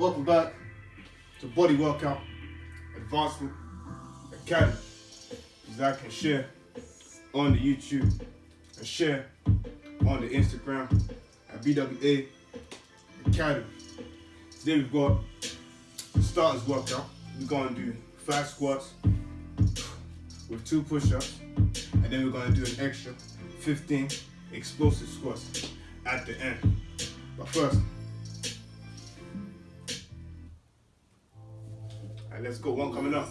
Welcome back to Body Workout Advancement Academy. Like and share on the YouTube and share on the Instagram at BWA Academy. Today we've got the starters workout. We're gonna do five squats with two push-ups, and then we're gonna do an extra 15 explosive squats at the end. But first, Alright, let's go. One coming up.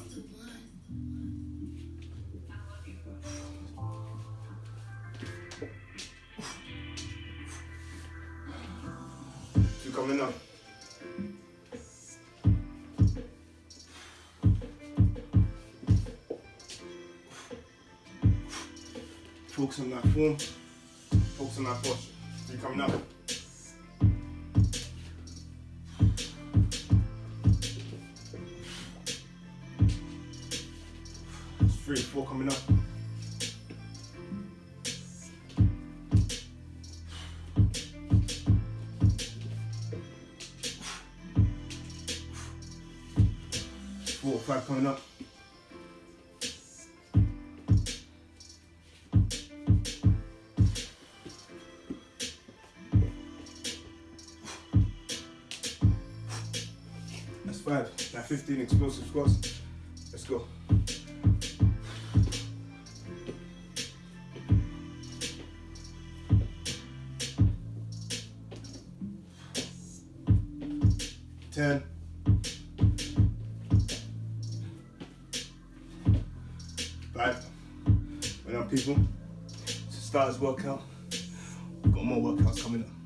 Two coming up. Focus on that form. Focus on that posture. Three coming up. Three, four coming up. Four, five coming up. That's five. Now 15 explosive squats. Let's go. Ten. Five. Well now people, to start this workout, we've got more workouts coming up.